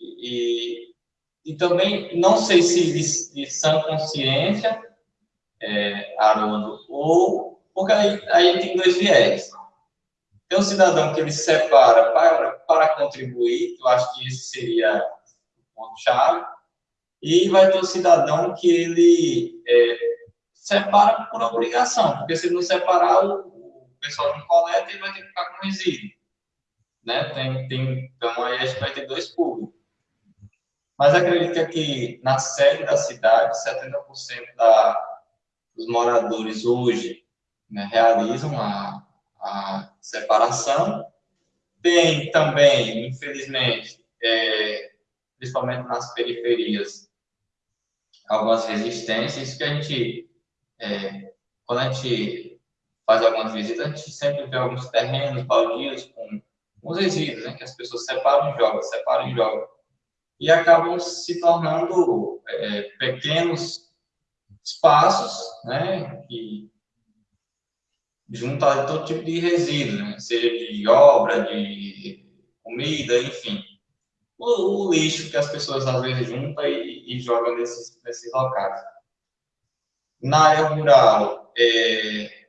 E, e também, não sei se de, de sã consciência, é, ou porque aí, aí tem dois viés. Tem um cidadão que ele separa para, para contribuir, eu acho que esse seria o ponto-chave, e vai ter o cidadão que ele é, separa por obrigação, porque se não separar, o, pessoal não coleta e vai ter que ficar com resíduo. Né? Tem, tem, então aí a gente vai ter dois públicos. Mas acredita que na sede da cidade, 70% da, dos moradores hoje né, realizam a, a separação. Tem também, infelizmente, é, principalmente nas periferias, algumas resistências que a gente, é, quando a gente faz algumas visitas, a gente sempre vê alguns terrenos baldios com os resíduos, né, que as pessoas separam e jogam, separam e jogam e acabam se tornando é, pequenos espaços, né, que juntam todo tipo de resíduo, né, seja de obra, de comida, enfim. O, o, lixo que as pessoas às vezes juntam e, e jogam nesses, nesses locais. Na área rural, é,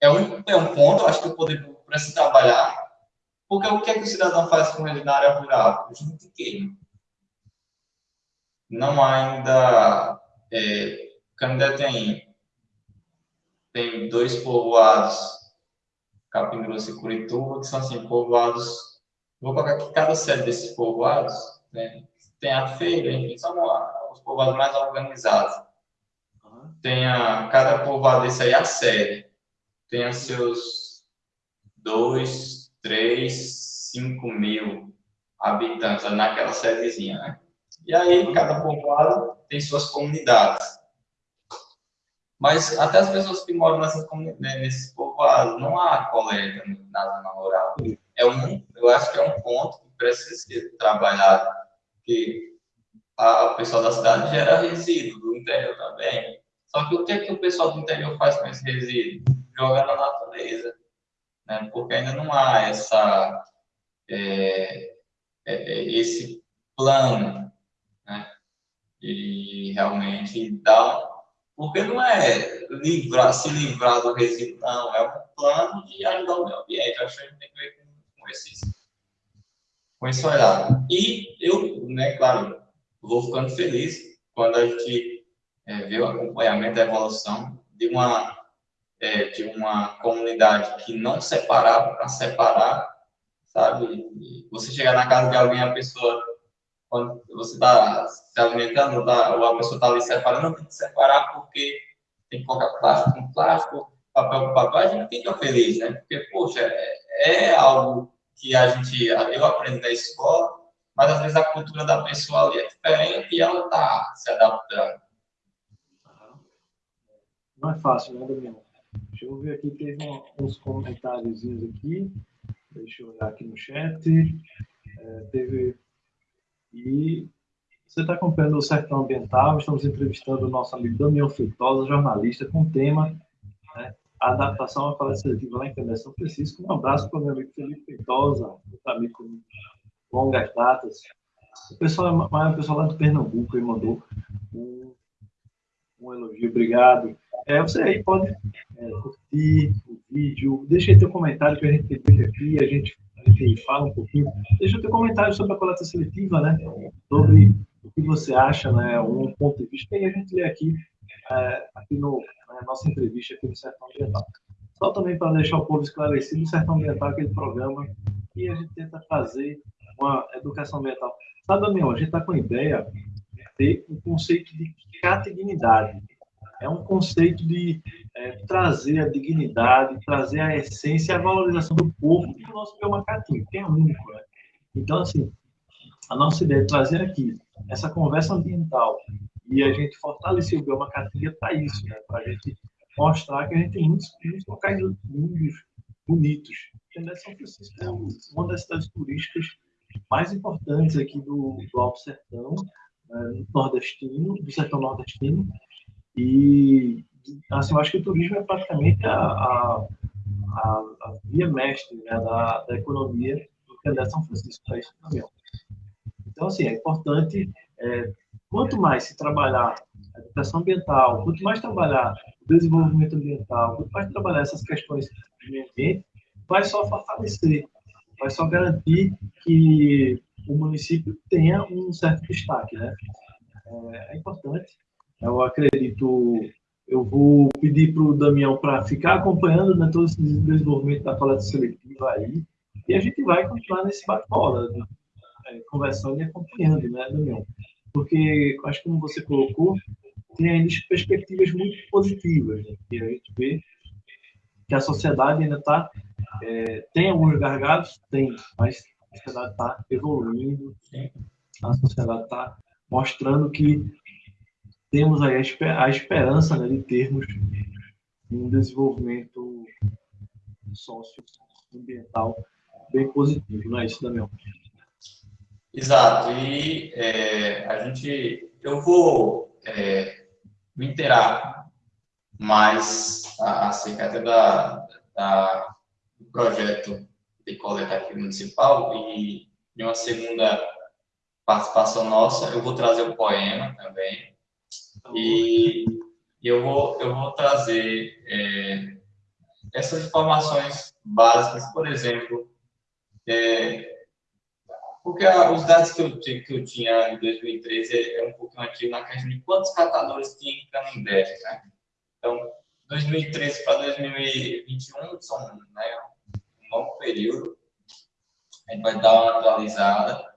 é, um, é um ponto, acho que o poder público precisa trabalhar, porque o que, é que o cidadão faz com ele na área rural? Junto e não ainda é, Canindé tem tem dois povoados, Capim Grosso e Curituba, que são assim, povoados. Vou colocar aqui cada sede desses povoados, né? Tem a feira, enfim, são os povoados mais organizados. Uhum. Tem a, cada povoado desse aí a sede. Os seus dois, três, cinco mil habitantes naquela sedezinha, né? E aí, cada povoado tem suas comunidades. Mas até as pessoas que moram nessas né, nesses povoados, não há coleta na zona rural. É um, eu acho que é um ponto que precisa ser trabalhado, que o pessoal da cidade gera resíduo, do interior também. Só que o que, é que o pessoal do interior faz com esse resíduo? Joga na natureza. Né? Porque ainda não há essa, é, é, é esse plano né? e realmente dá porque não é livrar, se livrar do resíduo, não. É um plano de ajudar o meio ambiente. Eu acho que a gente tem que ver com, com, esses, com esse olhar. E eu, né, claro, vou ficando feliz quando a gente é, vê o acompanhamento da evolução de uma, é, de uma comunidade que não separava para separar, sabe? Você chegar na casa de alguém, a pessoa quando você está se alimentando, tá, ou a pessoa está ali separando, tem que separar porque tem que colocar plástico com plástico, papel com papel, a gente fica feliz, né? Porque, poxa, é, é algo que a gente, eu aprendi na escola, mas às vezes a cultura da pessoa ali é diferente e ela está se adaptando. Não é fácil, né, Daniel? Deixa eu ver aqui, teve uns comentários aqui. Deixa eu olhar aqui no chat. É, teve e você está acompanhando o Sertão Ambiental, estamos entrevistando o nosso amigo Daniel Feitosa, jornalista, com o tema né, Adaptação à Coleta Seletiva lá em Candeia São Francisco. Um abraço para o meu amigo Felipe Feitosa, muito amigo com longas datas. O pessoal, o pessoal lá de Pernambuco me mandou um, um elogio, obrigado. É, você aí pode é, curtir o vídeo, deixa aí teu comentário que a gente tem aqui, a gente enfim, fala um pouquinho. Deixa teu comentário sobre a coleta seletiva, né? Sobre o que você acha, né? Um ponto de vista que a gente lê aqui, é, aqui no, na nossa entrevista aqui no Sertão Ambiental. Só também para deixar o povo esclarecido, o Sertão Ambiental é aquele programa que a gente tenta fazer uma educação ambiental. Sabe, Daniel, a gente está com a ideia de ter um conceito de catignidade é um conceito de é, trazer a dignidade, trazer a essência e a valorização do povo do nosso biomacatinho, que é único. Né? Então, assim, a nossa ideia é trazer aqui essa conversa ambiental e a gente fortalecer o biomacatinho para isso, né? para a gente mostrar que a gente tem muitos, muitos locais lindos, bonitos. Entendeu? São Francisco é uma das cidades turísticas mais importantes aqui do, do Alto Sertão, né? nordestino, do sertão nordestino, e, assim, eu acho que o turismo é praticamente a, a, a, a via mestre né, da, da economia do que é São Francisco para isso também. Então, assim, é importante, é, quanto mais se trabalhar a educação ambiental, quanto mais trabalhar o desenvolvimento ambiental, quanto mais trabalhar essas questões de meio ambiente, vai só fortalecer, vai só garantir que o município tenha um certo destaque, né? É, é importante eu acredito, eu vou pedir para o Damião para ficar acompanhando né, todo esse desenvolvimento da coleta seletiva aí, e a gente vai continuar nesse bate-bola, né, é, conversando e acompanhando, né, Damião? Porque, acho que como você colocou, tem ainda perspectivas muito positivas, né, que a gente vê que a sociedade ainda está, é, tem alguns gargalos, tem, mas a sociedade está evoluindo, a sociedade está mostrando que temos aí a, esperança né, de termos um desenvolvimento socioambiental bem positivo, não é isso, Daniel? Exato, e é, a gente, eu vou é, me inteirar mais acerca da, da, do projeto de coleta aqui municipal e de uma segunda participação nossa, eu vou trazer o poema também, e, eu, vou, eu vou trazer é, essas informações básicas, por exemplo, é, porque os dados que eu, que eu tinha em 2013 é, é um pouco antigo na questão de quantos catadores tinha em Canindé, né? Então, 2013 para 2021 são né, um longo período. A gente vai dar uma atualizada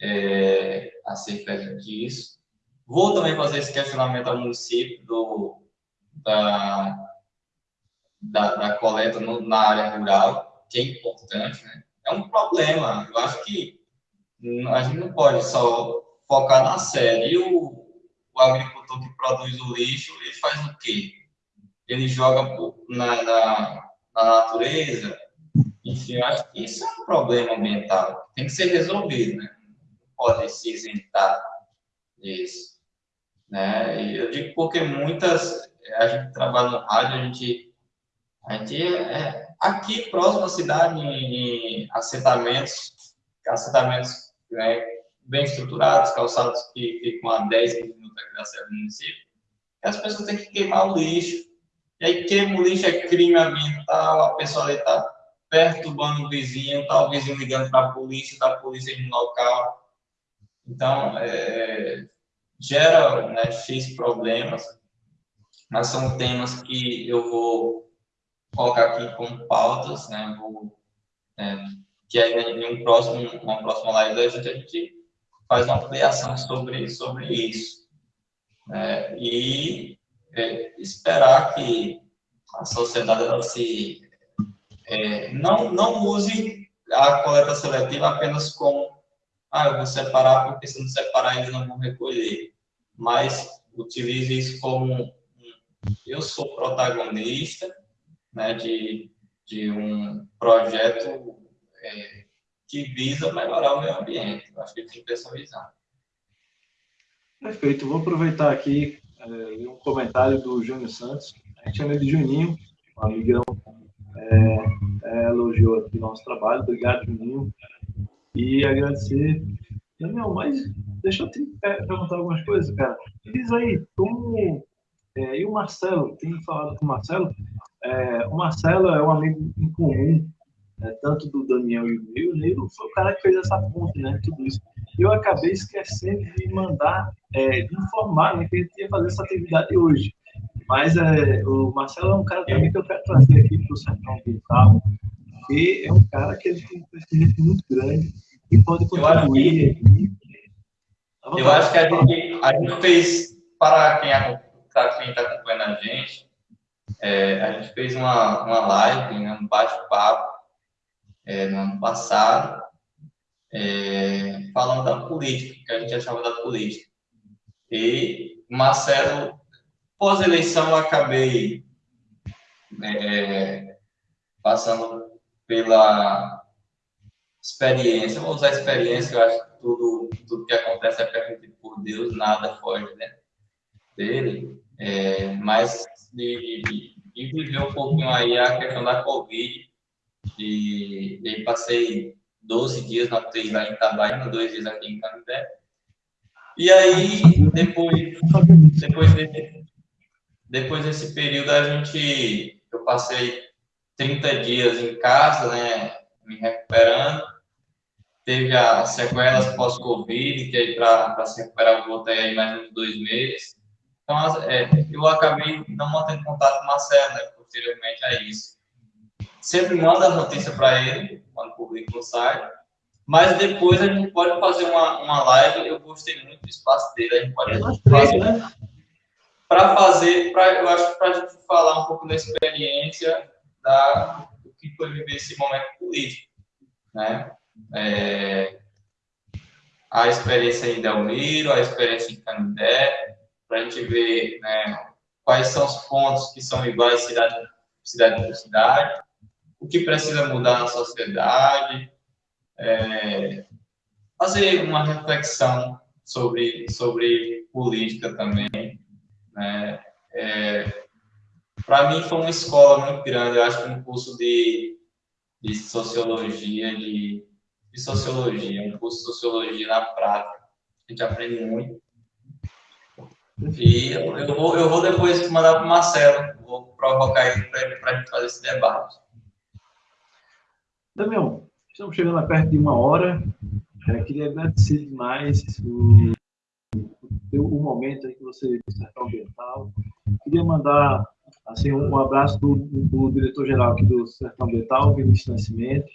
é, acerca disso. Vou também fazer esse questionamento ao município do, da, da, da coleta no, na área rural, que é importante, né? É um problema. Eu acho que a gente não pode só focar na série. E o, o agricultor que produz o lixo, ele faz o quê? Ele joga na, na, na natureza. Enfim, eu acho que isso é um problema ambiental. Tem que ser resolvido, né? Não pode se isentar disso. Né? E eu digo porque muitas, a gente trabalha no rádio, a gente, a gente é, aqui próximo à cidade, em, em assentamentos, assentamentos né, bem estruturados, calçados que ficam a 10 minutos da sede do município, as pessoas têm que queimar o lixo. E aí queima o lixo, é crime ambiental, a pessoa está perturbando o vizinho, está o vizinho ligando para a polícia, está a polícia no local. Então, é, gera né, X problemas, mas são temas que eu vou colocar aqui como pautas, né, vou é, que aí em um próximo, uma próxima live a gente, a gente faz uma ampliação sobre, sobre isso. Né? E é, esperar que a sociedade ela se é, não, não use a coleta seletiva apenas como ah, eu vou separar porque se não separar eles não vão recolher, mas utilize isso como eu sou protagonista né, de, de um projeto é, que visa melhorar o meio ambiente. Acho que tem que ter essa visão. Perfeito. Vou aproveitar aqui é, um comentário do Júnior Santos. A gente chama ele de Juninho, um amigão. É, é, elogiou aqui nosso trabalho. Obrigado, Juninho. E agradecer. Daniel, mas deixa eu te perguntar algumas coisas, cara. Diz aí, como. É, e o Marcelo, tem falado com o Marcelo. É, o Marcelo é um amigo em comum né, tanto do Daniel e o Neil, o Neil foi o cara que fez essa ponte, né, tudo isso. Eu acabei esquecendo de mandar, é, de informar né, que gente ia fazer essa atividade hoje. Mas é, o Marcelo é um cara também que eu quero trazer aqui para o Sertão Ambiental, é um cara que ele tem um crescimento muito grande e pode contribuir. Eu acho que, eu acho que a, gente, a gente fez, para quem está acompanhando a gente, é, a gente fez uma, uma live, né, um bate-papo, é, no ano passado, é, falando da política, que a gente achava da política. E Marcelo, pós-eleição, eu acabei é, passando pela experiência, vou usar experiência, eu acho que tudo, tudo que acontece é permitido por Deus, nada foge né, dele, é, mas de, de, de viver um pouquinho aí a questão da Covid, e, aí passei 12 dias na UTI lá em Itabaiana, dois dias aqui em Canindé. E aí, depois, depois, depois desse período, a gente, eu passei 30 dias em casa, né, me recuperando. Teve as sequelas pós-Covid, que aí para se recuperar eu voltei aí mais uns dois meses. Então, é, eu acabei não mantendo contato com o Marcelo, né, posteriormente a isso sempre manda a notícia para ele, quando publica no site. Mas depois a gente pode fazer uma, uma live. Eu gostei muito do espaço dele. A gente pode é fazer. Né? Para fazer, pra, eu acho que para a gente falar um pouco da experiência da, do que foi viver esse momento político. Né? É, a experiência em Delmiro, a experiência em Canindé, para a gente ver né, quais são os pontos que são iguais cidade, cidade por cidade, o que precisa mudar na sociedade, é, fazer uma reflexão sobre, sobre política também. Né? É, Para mim foi uma escola muito grande, eu acho que um curso de, de sociologia, de, de sociologia, um curso de sociologia na prática. A gente aprende muito. E eu, eu, vou, eu vou depois mandar para o Marcelo, vou provocar ele para a gente fazer esse debate. Damião, estamos chegando a perto de uma hora. Eu queria agradecer demais o, o, o momento aí que você Sertão Ambiental. Queria mandar Assim, um abraço do, do diretor-geral aqui do Sertão Ambiental, Vinícius Nascimento,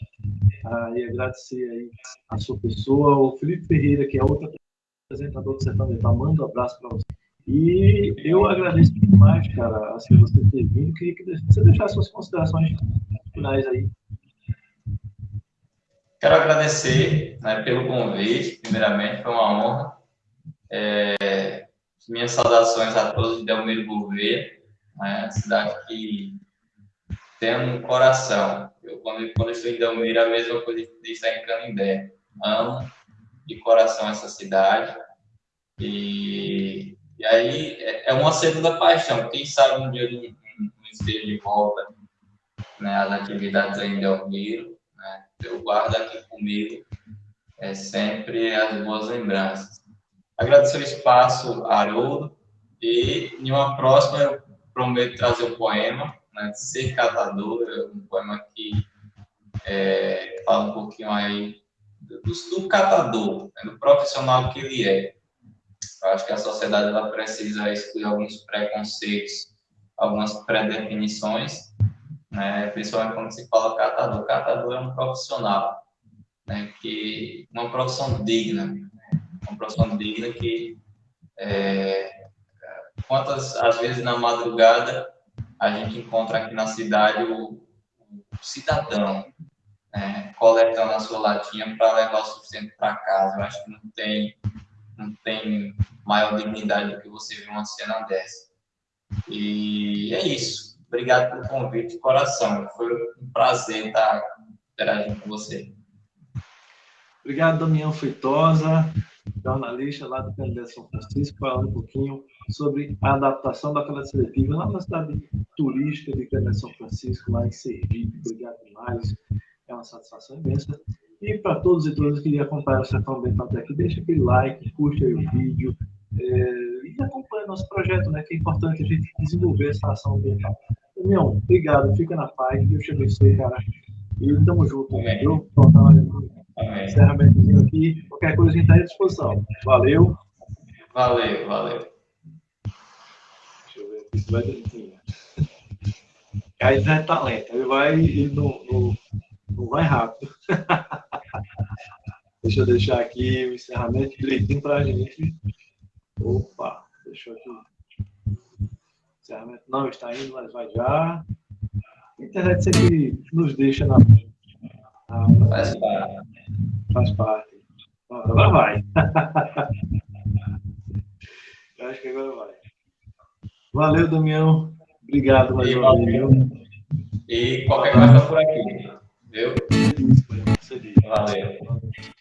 ah, e agradecer aí a sua pessoa, o Felipe Ferreira, que é outro apresentador do Sertão Ambiental, manda um abraço para você. E eu agradeço demais, cara, assim, você ter vindo, queria que você deixasse suas considerações finais aí. Quero agradecer né, pelo convite, primeiramente, foi uma honra. É, minhas saudações a todos de Delmiro Gouveia, né, cidade que tem um coração. Eu, quando, quando estou em Delmiro, a mesma coisa que está em Canindé. Amo de coração essa cidade. E, e aí é, é uma segunda paixão. Quem sabe um dia não, não esteja de volta né, atividades em Delmiro. Né, eu guardo aqui comigo é sempre as boas lembranças. Agradecer o espaço, Haroldo, e em uma próxima eu prometo trazer um poema, né, Ser Catador, um poema que é, fala um pouquinho aí do, do catador, né, do profissional que ele é. Eu acho que a sociedade ela precisa excluir alguns preconceitos, algumas pré-definições, né, principalmente quando se fala catador. Catador é um profissional, né, que uma profissão digna, né, uma profissão digna que é, quantas às vezes na madrugada a gente encontra aqui na cidade o, o cidadão né, coletando a sua latinha para levar o sustento para casa. Eu acho que não tem, não tem maior dignidade do que você ver uma cena dessa. E é isso. Obrigado pelo convite de coração. Foi um prazer estar interagindo com você. Obrigado, Damião Feitosa, jornalista lá do Canindé São Francisco, falando um pouquinho sobre a adaptação da coleta seletiva lá na cidade turística de Canindé São Francisco, lá em Sergipe. Obrigado demais, é uma satisfação imensa. E para todos e todas que lhe acompanham o Sertão Ambiental até aqui, deixa aquele like, curte aí o vídeo é, e acompanha nosso projeto, né, que é importante a gente desenvolver essa ação ambiental. Damião, obrigado, fica na paz, Deus te abençoe, cara. E tamo junto, viu? Encerramento aqui. Qualquer coisa a gente está à disposição. Valeu. Valeu, valeu. Se vai direitinho. Aí já é talento. Ele vai ele não, não, não vai rápido. [laughs] Deixa eu deixar aqui o encerramento direitinho para a gente. Opa, deixa eu aqui. Encerramento não está indo, mas vai já. A internet sempre nos deixa na. Ah, faz parte. Faz parte. Agora vai. [laughs] Eu acho que agora vai. Valeu, Damião. Obrigado mais uma vez. E qualquer coisa por aqui. Viu? Valeu.